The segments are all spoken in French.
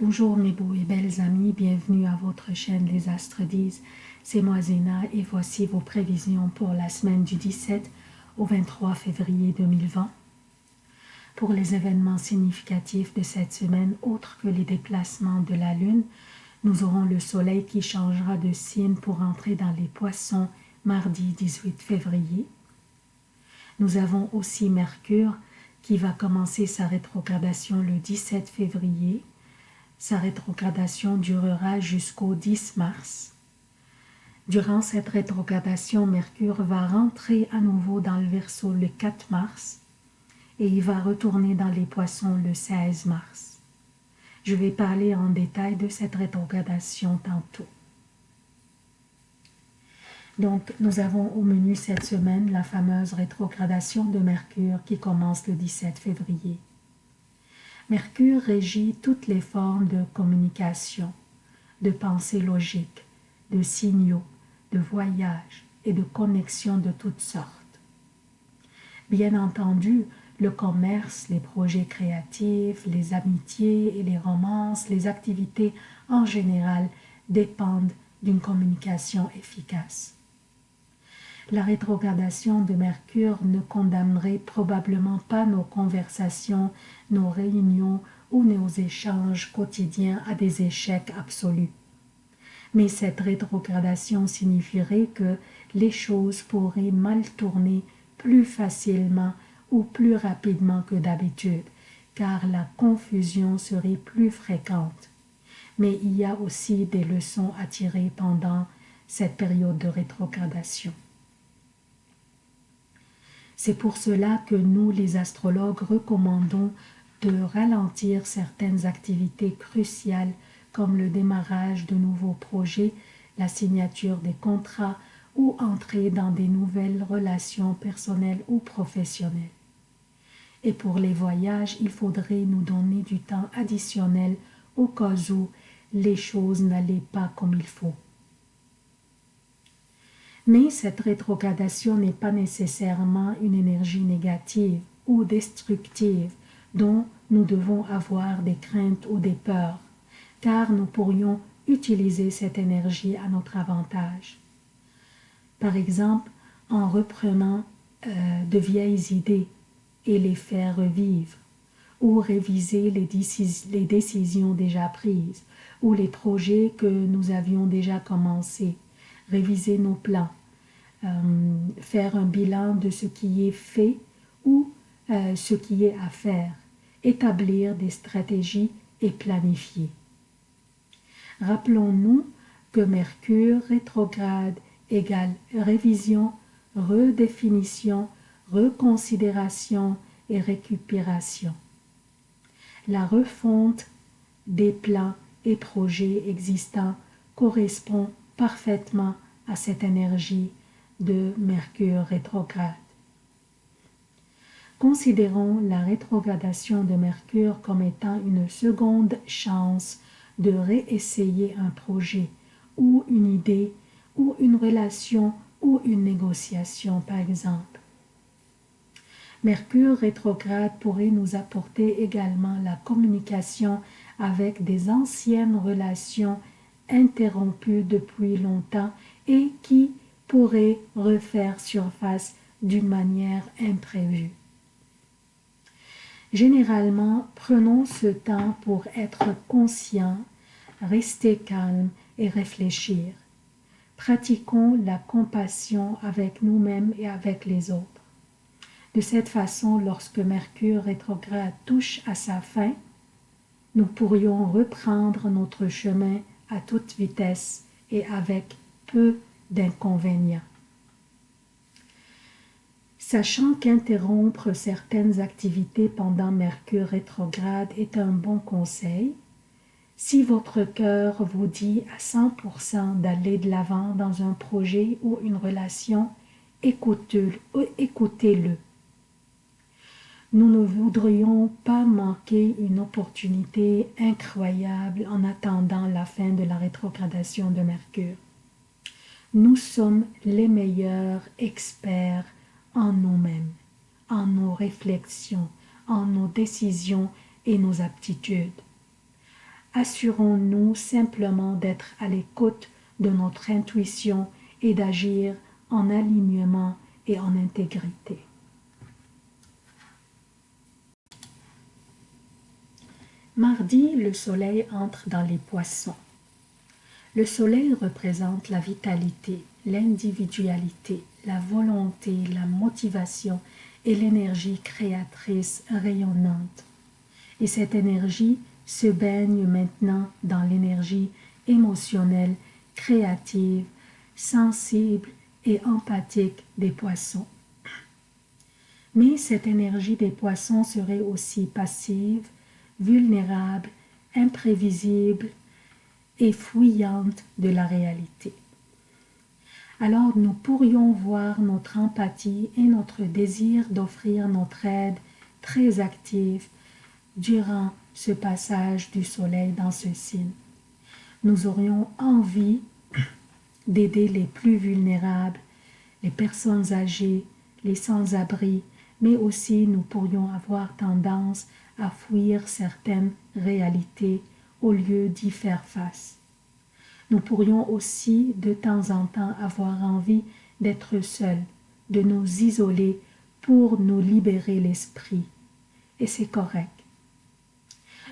Bonjour mes beaux et belles amis, bienvenue à votre chaîne Les Astres disent. C'est moi Zéna et voici vos prévisions pour la semaine du 17 au 23 février 2020. Pour les événements significatifs de cette semaine, autres que les déplacements de la Lune, nous aurons le Soleil qui changera de signe pour entrer dans les poissons mardi 18 février. Nous avons aussi Mercure qui va commencer sa rétrogradation le 17 février sa rétrogradation durera jusqu'au 10 mars. Durant cette rétrogradation, Mercure va rentrer à nouveau dans le Verseau le 4 mars et il va retourner dans les poissons le 16 mars. Je vais parler en détail de cette rétrogradation tantôt. Donc, nous avons au menu cette semaine la fameuse rétrogradation de Mercure qui commence le 17 février. Mercure régit toutes les formes de communication, de pensée logique, de signaux, de voyage et de connexions de toutes sortes. Bien entendu, le commerce, les projets créatifs, les amitiés et les romances, les activités en général dépendent d'une communication efficace. La rétrogradation de Mercure ne condamnerait probablement pas nos conversations, nos réunions ou nos échanges quotidiens à des échecs absolus. Mais cette rétrogradation signifierait que les choses pourraient mal tourner plus facilement ou plus rapidement que d'habitude, car la confusion serait plus fréquente. Mais il y a aussi des leçons à tirer pendant cette période de rétrogradation. C'est pour cela que nous, les astrologues, recommandons de ralentir certaines activités cruciales comme le démarrage de nouveaux projets, la signature des contrats ou entrer dans des nouvelles relations personnelles ou professionnelles. Et pour les voyages, il faudrait nous donner du temps additionnel au cas où les choses n'allaient pas comme il faut. Mais cette rétrogradation n'est pas nécessairement une énergie négative ou destructive dont nous devons avoir des craintes ou des peurs, car nous pourrions utiliser cette énergie à notre avantage. Par exemple, en reprenant euh, de vieilles idées et les faire revivre, ou réviser les, les décisions déjà prises, ou les projets que nous avions déjà commencés, réviser nos plans, euh, faire un bilan de ce qui est fait ou euh, ce qui est à faire, établir des stratégies et planifier. Rappelons-nous que Mercure rétrograde égale révision, redéfinition, reconsidération et récupération. La refonte des plans et projets existants correspond parfaitement à cette énergie de Mercure rétrograde. Considérons la rétrogradation de Mercure comme étant une seconde chance de réessayer un projet ou une idée ou une relation ou une négociation par exemple. Mercure rétrograde pourrait nous apporter également la communication avec des anciennes relations interrompues depuis longtemps et qui pourraient refaire surface d'une manière imprévue. Généralement, prenons ce temps pour être conscient, rester calme et réfléchir. Pratiquons la compassion avec nous-mêmes et avec les autres. De cette façon, lorsque Mercure rétrograde touche à sa fin, nous pourrions reprendre notre chemin toute vitesse et avec peu d'inconvénients. Sachant qu'interrompre certaines activités pendant Mercure rétrograde est un bon conseil, si votre cœur vous dit à 100% d'aller de l'avant dans un projet ou une relation, écoutez-le. Nous ne voudrions pas manquer une opportunité incroyable en attendant la fin de la rétrogradation de Mercure. Nous sommes les meilleurs experts en nous-mêmes, en nos réflexions, en nos décisions et nos aptitudes. assurons-nous simplement d'être à l'écoute de notre intuition et d'agir en alignement et en intégrité. Mardi, le soleil entre dans les poissons. Le soleil représente la vitalité, l'individualité, la volonté, la motivation et l'énergie créatrice rayonnante. Et cette énergie se baigne maintenant dans l'énergie émotionnelle, créative, sensible et empathique des poissons. Mais cette énergie des poissons serait aussi passive, vulnérable, imprévisible et fouillante de la réalité. Alors nous pourrions voir notre empathie et notre désir d'offrir notre aide très active durant ce passage du soleil dans ce signe. Nous aurions envie d'aider les plus vulnérables, les personnes âgées, les sans-abri, mais aussi nous pourrions avoir tendance à fuir certaines réalités au lieu d'y faire face. Nous pourrions aussi de temps en temps avoir envie d'être seuls, de nous isoler pour nous libérer l'esprit. Et c'est correct.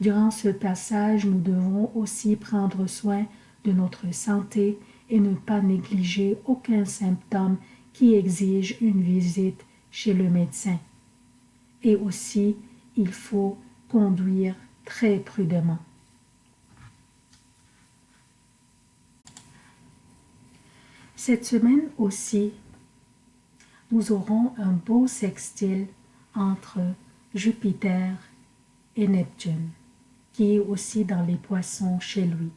Durant ce passage, nous devons aussi prendre soin de notre santé et ne pas négliger aucun symptôme qui exige une visite chez le médecin. Et aussi, il faut conduire très prudemment. Cette semaine aussi, nous aurons un beau sextile entre Jupiter et Neptune qui est aussi dans les poissons chez lui.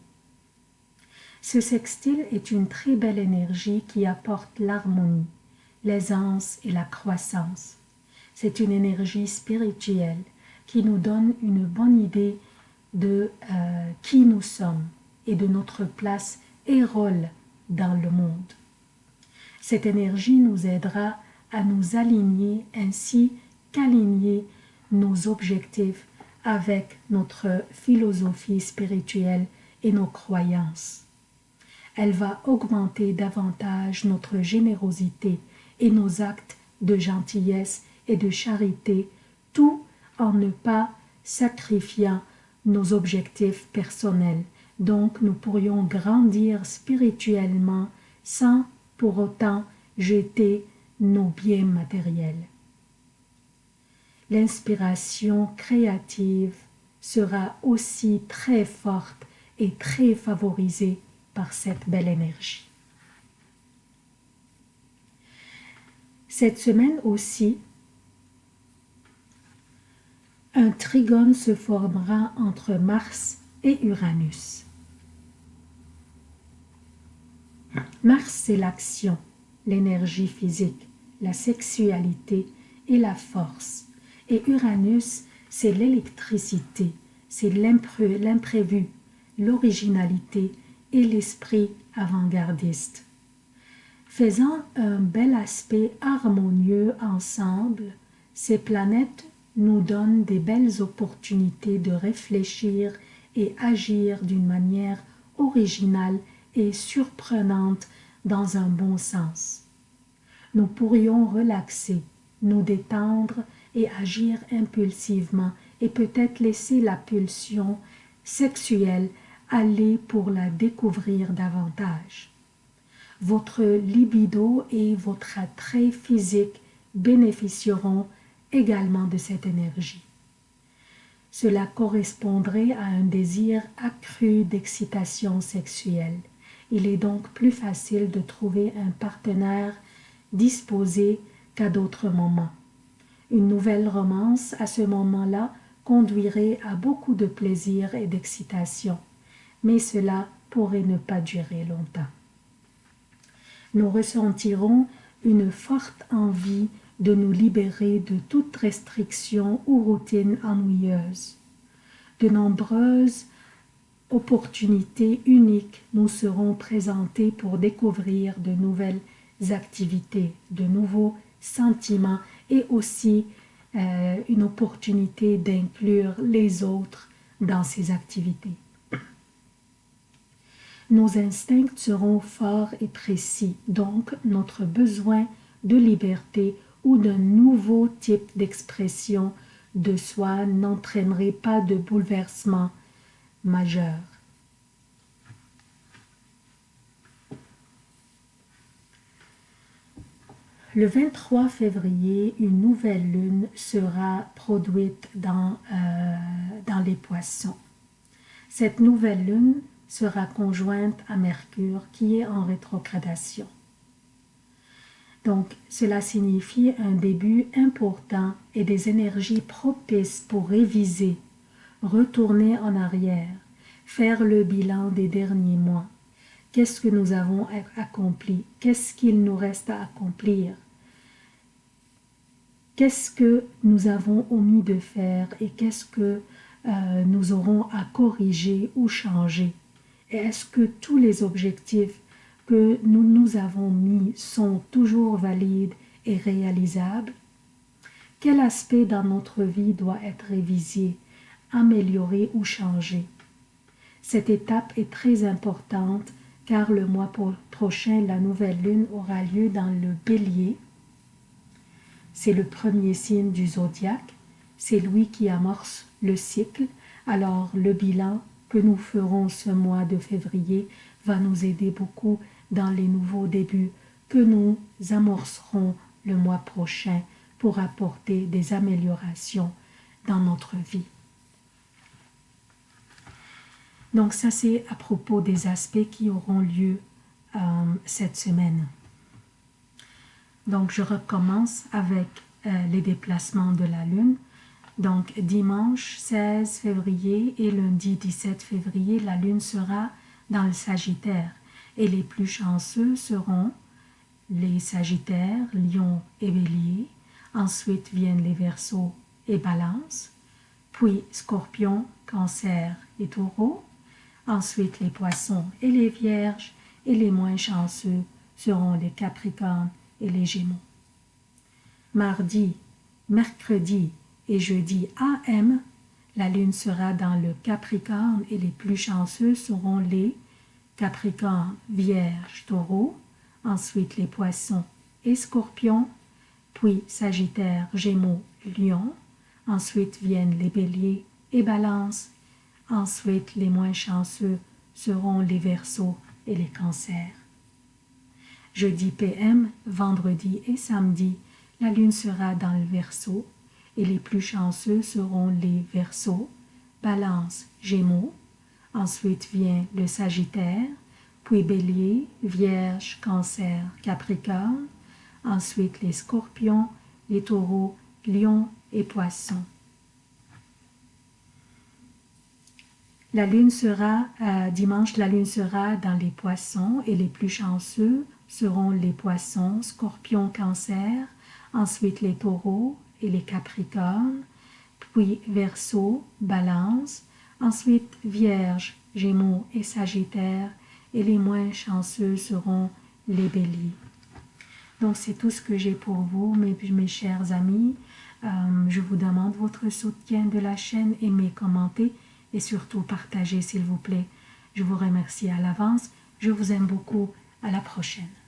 Ce sextile est une très belle énergie qui apporte l'harmonie, l'aisance et la croissance. C'est une énergie spirituelle qui nous donne une bonne idée de euh, qui nous sommes et de notre place et rôle dans le monde. Cette énergie nous aidera à nous aligner ainsi qu'aligner nos objectifs avec notre philosophie spirituelle et nos croyances. Elle va augmenter davantage notre générosité et nos actes de gentillesse et de charité, tout en ne pas sacrifiant nos objectifs personnels. Donc nous pourrions grandir spirituellement sans pour autant jeter nos biens matériels l'inspiration créative sera aussi très forte et très favorisée par cette belle énergie. Cette semaine aussi, un trigone se formera entre Mars et Uranus. Mars, c'est l'action, l'énergie physique, la sexualité et la force. Et Uranus, c'est l'électricité, c'est l'imprévu, l'originalité et l'esprit avant-gardiste. Faisant un bel aspect harmonieux ensemble, ces planètes nous donnent des belles opportunités de réfléchir et agir d'une manière originale et surprenante dans un bon sens. Nous pourrions relaxer, nous détendre et agir impulsivement et peut-être laisser la pulsion sexuelle aller pour la découvrir davantage. Votre libido et votre attrait physique bénéficieront également de cette énergie. Cela correspondrait à un désir accru d'excitation sexuelle. Il est donc plus facile de trouver un partenaire disposé qu'à d'autres moments. Une nouvelle romance à ce moment-là conduirait à beaucoup de plaisir et d'excitation, mais cela pourrait ne pas durer longtemps. Nous ressentirons une forte envie de nous libérer de toute restriction ou routine ennuyeuse. De nombreuses opportunités uniques nous seront présentées pour découvrir de nouvelles activités, de nouveaux sentiments et aussi euh, une opportunité d'inclure les autres dans ces activités. nos instincts seront forts et précis, donc notre besoin de liberté ou d'un nouveau type d'expression de soi n'entraînerait pas de bouleversement majeur. Le 23 février, une nouvelle lune sera produite dans, euh, dans les poissons. Cette nouvelle lune sera conjointe à Mercure qui est en rétrogradation. Donc, cela signifie un début important et des énergies propices pour réviser, retourner en arrière, faire le bilan des derniers mois, Qu'est-ce que nous avons accompli? Qu'est-ce qu'il nous reste à accomplir? Qu'est-ce que nous avons omis de faire et qu'est-ce que euh, nous aurons à corriger ou changer? Est-ce que tous les objectifs que nous nous avons mis sont toujours valides et réalisables? Quel aspect dans notre vie doit être révisé, amélioré ou changé? Cette étape est très importante car le mois prochain, la nouvelle lune aura lieu dans le bélier. C'est le premier signe du zodiaque, c'est lui qui amorce le cycle, alors le bilan que nous ferons ce mois de février va nous aider beaucoup dans les nouveaux débuts que nous amorcerons le mois prochain pour apporter des améliorations dans notre vie. Donc ça, c'est à propos des aspects qui auront lieu euh, cette semaine. Donc je recommence avec euh, les déplacements de la Lune. Donc dimanche 16 février et lundi 17 février, la Lune sera dans le Sagittaire. Et les plus chanceux seront les Sagittaires, Lion et Bélier. Ensuite viennent les Verseaux et Balance. Puis Scorpion, Cancer et Taureau Ensuite, les poissons et les vierges, et les moins chanceux seront les capricornes et les gémeaux. Mardi, mercredi et jeudi AM, la lune sera dans le capricorne et les plus chanceux seront les capricornes, vierges, taureaux, ensuite les poissons et scorpions, puis sagittaire, gémeaux, lion, ensuite viennent les béliers et balances Ensuite, les moins chanceux seront les Verseaux et les Cancers. Jeudi PM, vendredi et samedi, la Lune sera dans le Verseau et les plus chanceux seront les Verseaux, Balance, Gémeaux. Ensuite vient le Sagittaire, puis Bélier, Vierge, Cancer, Capricorne. Ensuite les Scorpions, les Taureaux, Lions et Poissons. La lune sera, euh, dimanche, la lune sera dans les poissons et les plus chanceux seront les poissons, scorpions, cancer, ensuite les taureaux et les capricornes, puis verseau, balance, ensuite vierge, gémeaux et sagittaire, et les moins chanceux seront les béliers. Donc c'est tout ce que j'ai pour vous, mes, chers amis. Euh, je vous demande votre soutien de la chaîne, aimez, commentez, et surtout partagez s'il vous plaît. Je vous remercie à l'avance. Je vous aime beaucoup. À la prochaine.